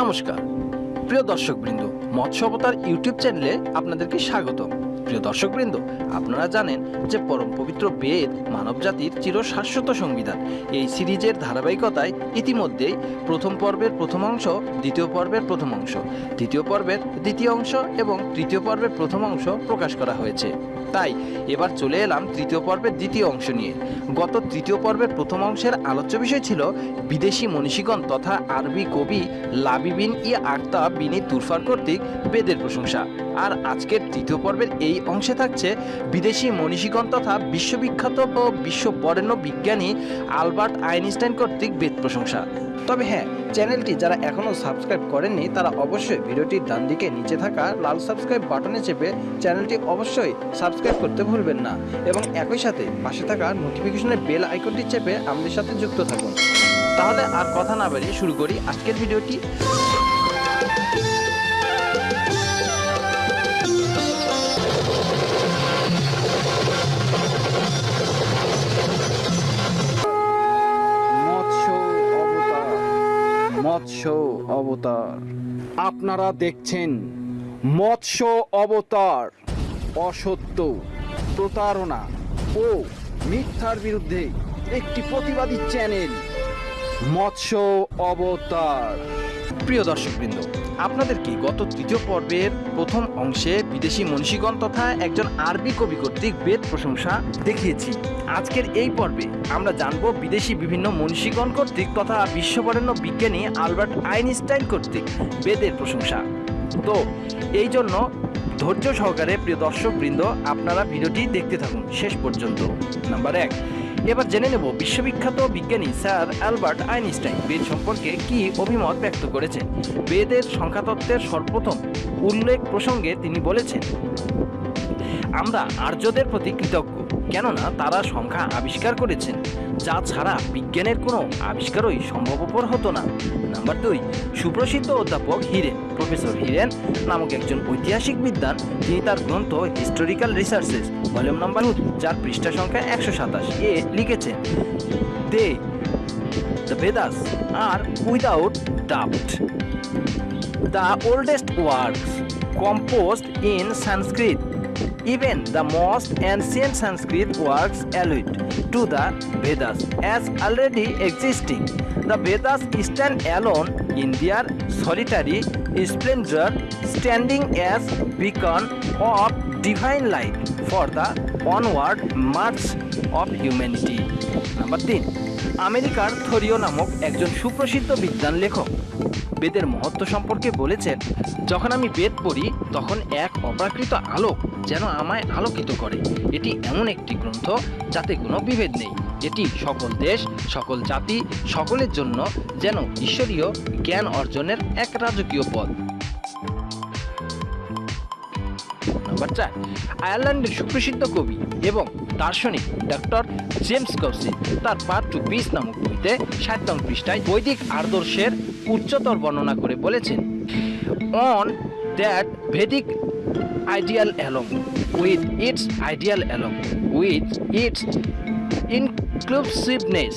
নমস্কার প্রিয় দর্শকবৃন্দ মৎস্যবতার ইউটিউব চ্যানেলে আপনাদেরকে স্বাগত প্রিয় দর্শকবৃন্দ আপনারা জানেন যে পরম পবিত্র বেদ মানবজাতির চিরশাশ্বত সংবিধান এই সিরিজের ধারাবাহিকতায় ইতিমধ্যেই প্রথম পর্বের প্রথম অংশ দ্বিতীয় পর্বের প্রথম অংশ দ্বিতীয় পর্বের দ্বিতীয় অংশ এবং তৃতীয় পর্বের প্রথম অংশ প্রকাশ করা হয়েছে তাই এবার চলে এলাম তৃতীয় পর্বের দ্বিতীয় অংশ নিয়ে গত তৃতীয় পর্বের প্রথম অংশের আলোচ্য বিষয় ছিল বিদেশি মনীষীগণ তথা আরবি কবি লাবিবিন ই আক্তা বিনি তুরফার কর্তৃক বেদের প্রশংসা আর আজকের তৃতীয় পর্বের এই অংশে থাকছে বিদেশি মনীষীগণ তথা বিশ্ববিখ্যাত ও বিশ্ব বরেণ্য বিজ্ঞানী আলবার্ট আইনস্টাইন কর্তৃক বেদ প্রশংসা তবে হ্যাঁ চ্যানেলটি যারা এখনও সাবস্ক্রাইব করেননি তারা অবশ্যই ভিডিওটির ডান দিকে নিচে থাকা লাল সাবস্ক্রাইব বাটনে চেপে চ্যানেলটি অবশ্যই সাবস্ক্রাইব করতে ভুলবেন না এবং একই সাথে পাশে থাকা নোটিফিকেশনের বেল আইকনটি চেপে আমাদের সাথে যুক্ত থাকুন তাহলে আর কথা না বাড়িয়ে শুরু করি আজকের ভিডিওটি অবতার আপনারা দেখছেন মৎস্য অবতার অসত্য প্রতারণা ও মিথ্যার বিরুদ্ধে একটি প্রতিবাদী চ্যানেল মৎস্য অবতার প্রিয় দর্শকবৃন্দ আপনাদেরকে গত তৃতীয় পর্বের প্রথম অংশে বিদেশি মনীষীগণ তথা একজন আরবি কবি কর্তৃক বেদ প্রশংসা দেখিয়েছি আজকের এই পর্বে আমরা জানব বিদেশি বিভিন্ন মনীষীগণ কর্তৃক তথা বিশ্ববরেণ্য বিজ্ঞানী আলবার্ট আইনস্টাইন কর্তৃক বেদের প্রশংসা তো এই জন্য ধৈর্য সহকারে প্রিয় দর্শকবৃন্দ আপনারা ভিডিওটি দেখতে থাকুন শেষ পর্যন্ত নাম্বার এক এবার জেনে নেব বিশ্ববিখ্যাত বিজ্ঞানী স্যার অ্যালবার্ট আইনস্টাইন বেদ সম্পর্কে কি অভিমত ব্যক্ত করেছেন বেদের সংখ্যাতত্ত্বের সর্বপ্রথম উল্লেখ প্রসঙ্গে তিনি বলেছেন আমরা আর্যদের প্রতি কৃতজ্ঞ কেননা তারা সংখ্যা আবিষ্কার করেছেন যা ছাড়া বিজ্ঞানের কোনো আবিষ্কারই সম্ভবপর হতো না নাম্বার দুই সুপ্রসিদ্ধ অধ্যাপক হিরেন প্রফেসর হিরেন নামক একজন ঐতিহাসিক বিদ্যান তিনি তার গ্রন্থ হিস্টোরিক্যাল রিসার্চেস ভলিউম নাম্বার যার পৃষ্ঠা সংখ্যা একশো সাতাশ এ লিখেছেন they the Vedas are without doubt the oldest works composed in Sanskrit Even the most ancient Sanskrit words allude to the Vedas as already existing. The Vedas stand alone in their solitary splendor, standing as beacon of divine light for the onward march of humanity. Number তিন আমেরিকার থরিও নামক একজন সুপ্রসিদ্ধ বিজ্ঞান লেখক বেদের মহত্ব সম্পর্কে বলেছেন যখন আমি বেদ পড়ি তখন এক অপ্রাকৃত আলোক যেন আমায় আলোকিত করে এটি এমন একটি গ্রন্থ যাতে কোনো বিভেদ নেই এটি সকল দেশ সকল জাতি সকলের জন্য যেন ঈশ্বরীয় জ্ঞান অর্জনের এক রাজকীয় পথ কথাবার্তা আয়ারল্যান্ডের সুপ্রসিদ্ধ কবি এবং দার্শনিক ডক্টর জেমস কৌশিক তার পার্ট টু পিস নামক বইতে ষাট পৃষ্ঠায় বৈদিক আদর্শের উচ্চতর বর্ণনা করে বলেছেন on that Vedic ideal along with its ideal along with its inclusiveness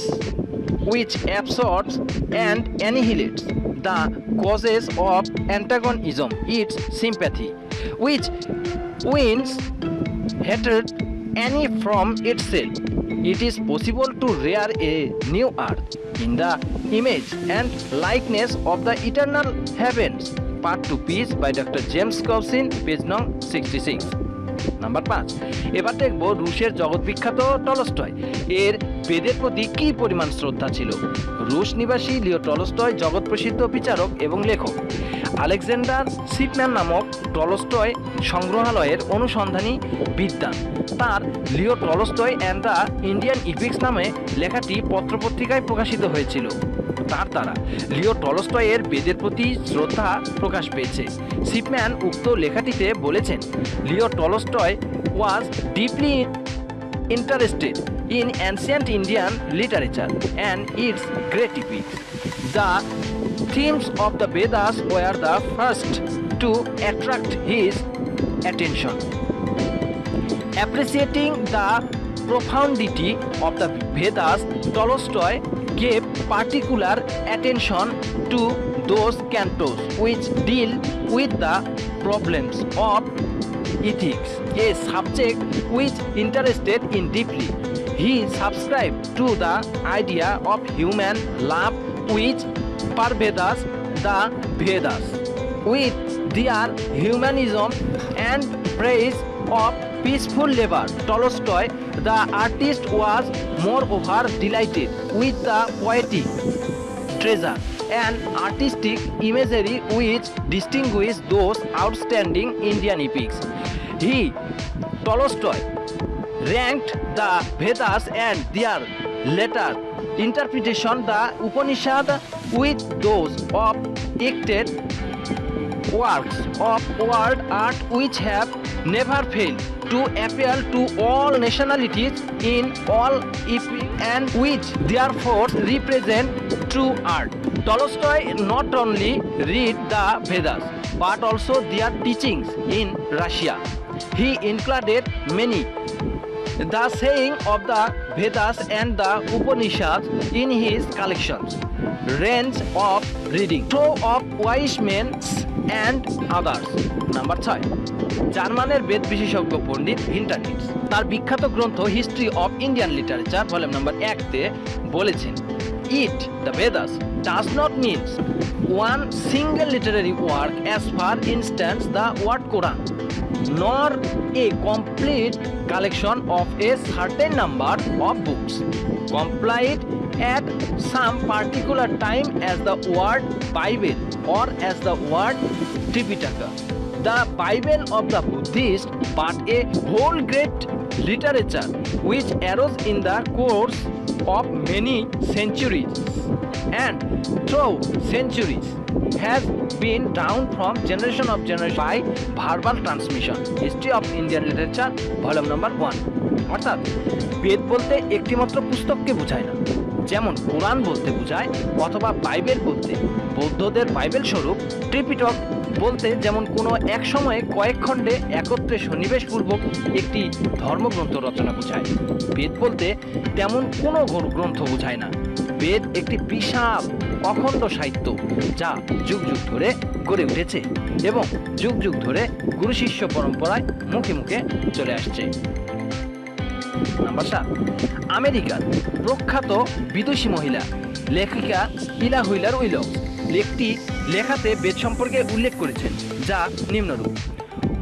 with absorbs and annihilates the causes of antagonism its sympathy, which wins hatred any from itself. It is possible to rear a new earth in the image and likeness of the eternal heavens. Part 2 piece by Dr. James Coulson, page 66. Number পাঁচ এবার দেখব রুশের জগৎ বিখ্যাত Tolstoy এর বেদের প্রতি কী পরিমাণ শ্রদ্ধা ছিল রুশ নিবাসী লিও টলস্টয় জগৎ প্রসিদ্ধ বিচারক এবং লেখক আলেকজান্ডার সিপম্যান নামক টলস্টয় সংগ্রহালয়ের অনুসন্ধানী বিদ্যান তার Leo Tolstoy and the Indian epics নামে লেখাটি পত্রপত্রিকায় প্রকাশিত হয়েছিল তার দ্বারা লিও টলস্টয়ের বেদের প্রতি শ্রদ্ধা প্রকাশ পেয়েছে শিপম্যান উক্ত লেখাটিতে বলেছেন Leo Tolstoy was deeply interested in ancient Indian literature and its great epic the themes of the Vedas were the first to attract his attention appreciating the profundity of the Vedas Tolstoy gave particular attention to those cantos which deal with the problems of ethics, a subject which interested in deeply. He subscribed to the idea of human love which pervades the Vedas. With their humanism and praise of peaceful labor. Tolstoy, the artist, was moreover delighted with the poetic treasure and artistic imagery which distinguish those outstanding Indian epics. He, Tolstoy, ranked the Vedas and their later interpretation, the Upanishad, with those of acted works of world art which have never failed to appeal to all nationalities in all if and which therefore represent true art. Tolstoy not only read the Vedas but also their teachings in Russia. He included many the saying of the Vedas and the Upanishads in his collections. Range of reading. Show of wise men's and others number ছয় জার্মানের বেদ বিশেষজ্ঞ পণ্ডিত Winternitz তার বিখ্যাত গ্রন্থ history of Indian literature volume number একতে বলেছেন it the Vedas does not means one single literary work as far instance the word Quran nor a complete collection of a certain number of books complied at some particular time as the word Bible or as the word Tripitaka the Bible of the Buddhist but a whole great literature which arose in the course of many centuries and through centuries has been down from generation of generation by verbal transmission history of indian literature volume number 1 অর্থাৎ বেদ বলতে একটিমাত্র পুস্তককে বোঝায় না যেমন কোরআন বলতে বোঝায় অথবা Bible বলতে বৌদ্ধদের বাইবেল স্বরূপ ত্রিপিটক বলতে যেমন কোনো এক সময়ে কয়েক খণ্ডে একত্রে সন্নিবেশপূর্বক একটি ধর্মগ্রন্থ রচনা বোঝায় বেদ বলতে তেমন কোনো গ্রন্থ বোঝায় না বেদ একটি বিশাল অখণ্ড সাহিত্য যা যুগ যুগ ধরে গড়ে উঠেছে এবং যুগ যুগ ধরে গুরু শিষ্য পরম্পরায় মুখে মুখে চলে আসছে আমেরিকার প্রখ্যাত বিদেশি মহিলা লেখিকা ইলা হুইলার উইলক্স একটি লেখাতে বেদ সম্পর্কে উল্লেখ করেছেন যা নিম্নরূপ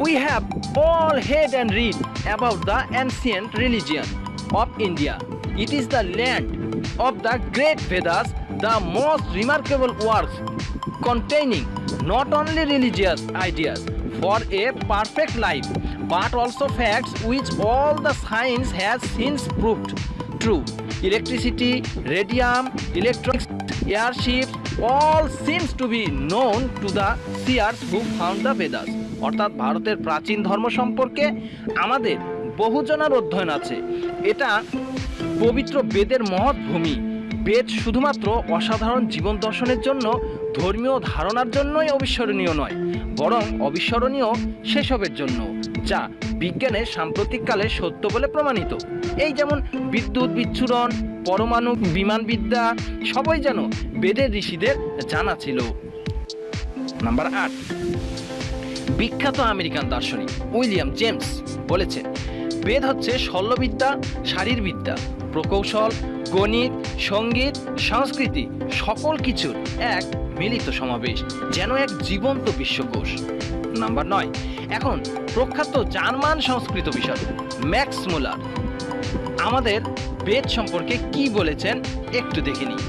we have all heard and read about the ancient religion of India it is the land of the great Vedas the most remarkable works containing not only religious ideas for a perfect life but also facts which all the science has since proved true electricity radium electronics airship all seems to be known to the seers who found the Vedas অর্থাৎ ভারতের প্রাচীন ধর্ম সম্পর্কে আমাদের বহুজনার অধ্যয়ন আছে এটা পবিত্র বেদের মহৎ ভূমি বেদ শুধুমাত্র অসাধারণ জীবন দর্শনের জন্য ধর্মীয় ধারণার জন্যই অবিস্মরণীয় নয় বরং অবিস্মরণীয় সেসবের জন্য যা বিজ্ঞানে সাম্প্রতিককালে সত্য বলে প্রমাণিত এই যেমন বিদ্যুৎ বিচ্ছুরণ পরমাণু বিমানবিদ্যা সবাই যেন বেদের ঋষিদের জানা ছিল নাম্বার আট বিখ্যাত আমেরিকান দার্শনিক উইলিয়াম জেমস বলেছেন বেদ হচ্ছে শল্যবিদ্যা শারীরবিদ্যা প্রকৌশল গণিত সঙ্গীত সংস্কৃতি সকল কিছুর এক মিলিত সমাবেশ যেন এক জীবন্ত বিশ্বকোষ নাম্বার নয় এখন প্রখ্যাত জার্মান সংস্কৃত বিষয় ম্যাক্স মুলার আমাদের বেদ সম্পর্কে কি বলেছেন একটু দেখে নিই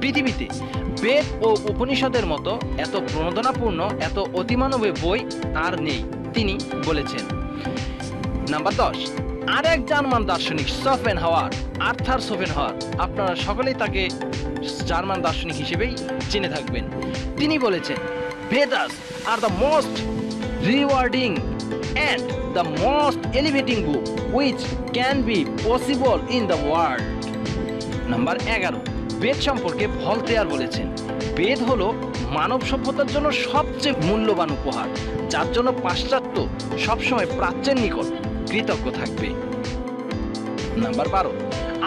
পৃথিবীতে বেদ ও উপনিষদের মতো এত প্রণোদনাপূর্ণ এত অতিমানবে বই আর নেই তিনি বলেছেন নাম্বার দশ আর এক জার্মান দার্শনিক সফেন হাওয়ার আর্থার সোফেন হওয়ার আপনারা সকলেই তাকে জার্মান দার্শনিক হিসেবেই চিনে থাকবেন তিনি বলেছেন Vedas are the most rewarding and the most elevating book which can be possible in the world. Number এগারো বেদ সম্পর্কে ভলতেয়ার বলেছেন বেদ হলো মানব সভ্যতার জন্য সবচেয়ে মূল্যবান উপহার যার জন্য পাশ্চাত্য সবসময় প্রাচ্যের নিকট কৃতজ্ঞ থাকবে নাম্বার বারো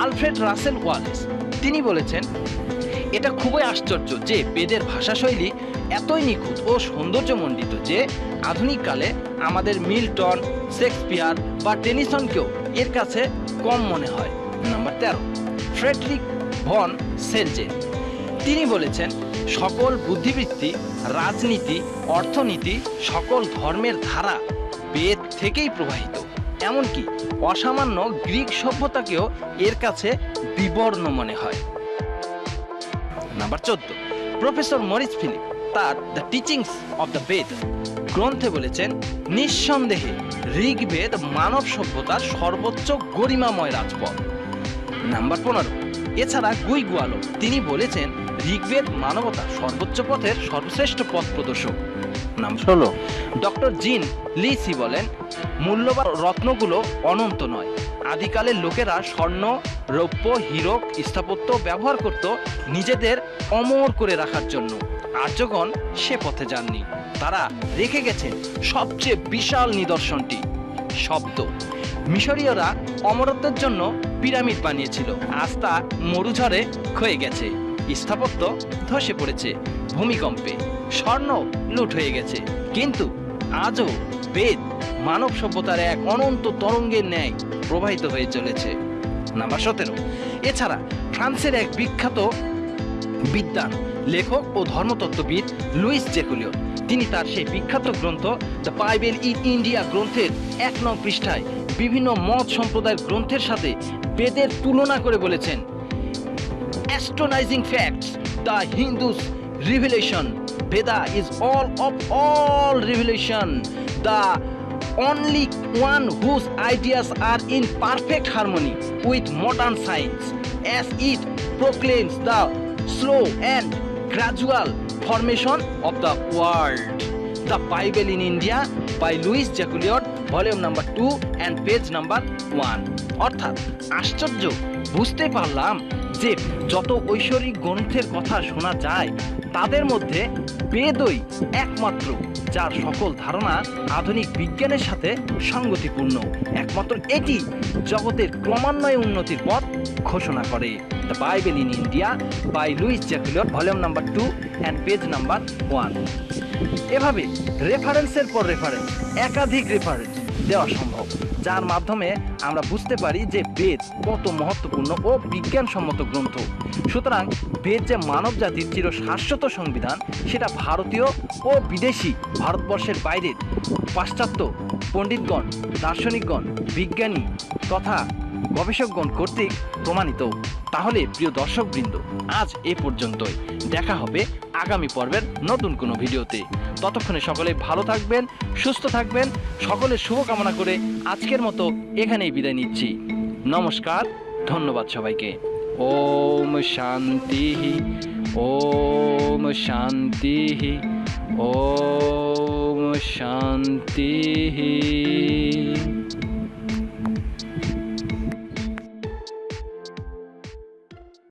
আলফ্রেড রাসেল ওয়ালেস তিনি বলেছেন এটা খুবই আশ্চর্য যে বেদের ভাষাশৈলী এতই নিখুঁত ও সৌন্দর্যমণ্ডিত যে আধুনিককালে আমাদের মিল্টন শেক্সপিয়ার বা টেনিসনকেও এর কাছে কম মনে হয় নাম্বার তেরো ফ্রেডরিক ভন সেলজেন তিনি বলেছেন সকল বুদ্ধিবৃত্তি রাজনীতি অর্থনীতি সকল ধর্মের ধারা বেদ থেকেই প্রবাহিত এমনকি অসামান্য গ্রিক সভ্যতাকেও এর কাছে বিবর্ণ মনে হয় নাম্বার চোদ্দ প্রফেসর মরিস ফিলিপ তার the teachings of the Veda গ্রন্থে বলেছেন নিঃসন্দেহে ঋগ্বেদ মানব সভ্যতার সর্বোচ্চ গরিমাময় রাজপথ নাম্বার পনেরো এছাড়া গুইগুয়ালো তিনি বলেছেন ঋগ্বেদ মানবতা সর্বোচ্চ পথের সর্বশ্রেষ্ঠ পথ প্রদর্শক নাম ষোলো ডক্টর জিন লিসি বলেন মূল্যবান রত্নগুলো অনন্ত নয় আদিকালের লোকেরা স্বর্ণ রৌপ্য হীরক স্থাপত্য ব্যবহার করত নিজেদের অমর করে রাখার জন্য আর্যগণ সে পথে যাননি তারা রেখে গেছেন সবচেয়ে বিশাল নিদর্শনটি শব্দ মিশরীয়রা অমরত্বের জন্য পিরামিড বানিয়েছিল আস্থা মরুঝরে ক্ষয়ে গেছে স্থাপত্য ধসে পড়েছে ভূমিকম্পে স্বর্ণ লুট হয়ে গেছে কিন্তু আজও বেদ মানব সভ্যতার এক অনন্ত তরঙ্গের ন্যায় প্রবাহিত হয়ে চলেছে নাম্বার সতেরো এছাড়া ফ্রান্সের এক বিখ্যাত বিদ্যান লেখক ও ধর্মতত্ত্ববিদ লুইস জেকুলিও তিনি তার সেই বিখ্যাত গ্রন্থ দ্য বাইবেল ইন ইন্ডিয়া গ্রন্থের এক নং পৃষ্ঠায় বিভিন্ন মত সম্প্রদায়ের গ্রন্থের সাথে বেদের তুলনা করে বলেছেন astonishing facts the Hindus revelation Veda is all of all revelation the only one whose ideas are in perfect harmony with modern science as it proclaims the slow and gradual formation of the world the Bible in India by Louis Jacolliot volume number two and page number one অর্থাৎ আশ্চর্য বুঝতে পারলাম যে যত ঐশ্বরিক গ্রন্থের কথা শোনা যায় তাদের মধ্যে বেদই একমাত্র যার সকল ধারণা আধুনিক বিজ্ঞানের সাথে সঙ্গতিপূর্ণ একমাত্র এটি জগতের ক্রমান্বয়ে উন্নতির পথ ঘোষণা করে the Bible in India by Louis Jacolliot volume number two and page number one এভাবে রেফারেন্সের পর রেফারেন্স একাধিক রেফারেন্স দেওয়া সম্ভব যার মাধ্যমে আমরা বুঝতে পারি যে বেদ কত মহত্বপূর্ণ ও বিজ্ঞানসম্মত গ্রন্থ সুতরাং বেদ যে মানব জাতির চির শাশ্বত সংবিধান সেটা ভারতীয় ও বিদেশি ভারতবর্ষের বাইরের পাশ্চাত্য পণ্ডিতগণ দার্শনিকগণ বিজ্ঞানী তথা গবেষকগণ কর্তৃক প্রমাণিত তাহলে প্রিয় দর্শকবৃন্দ আজ এ পর্যন্তই দেখা হবে আগামী পর্বের নতুন কোনো ভিডিওতে ততক্ষণে সকলে ভালো থাকবেন সুস্থ থাকবেন সকলের শুভকামনা করে আজকের মতো এখানেই বিদায় নিচ্ছি নমস্কার ধন্যবাদ সবাইকে ওম শান্তি ওম শান্তি ওম শান্তি